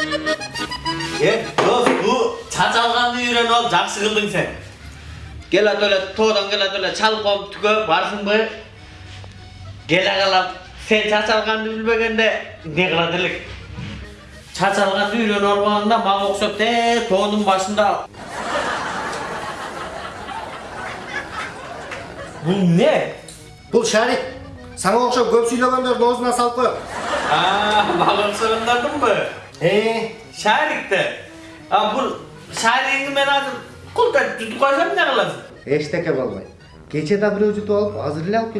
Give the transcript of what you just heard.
Е, дос, bu чачалганды үйреніп алып жақсы қылдың сен. Келат эле тоодан чалком түгө барсыңбы? Келе. Сен чачалганды билбегенде не кылат элек? Чачалганды үйрөнүп албаганда мага окшоп те тоонун башында Бул не? Бұл шарик. Саңа оқшап көп сөйлегендердің аузына салып. А, мага окшогондордунбу? Ee, şair gitti. Ya bu şairliğini ben hazır kulda tutukacağım ne kılasın? Eşteke vallahi. Geçe de bir ucu da alıp hazırlayalım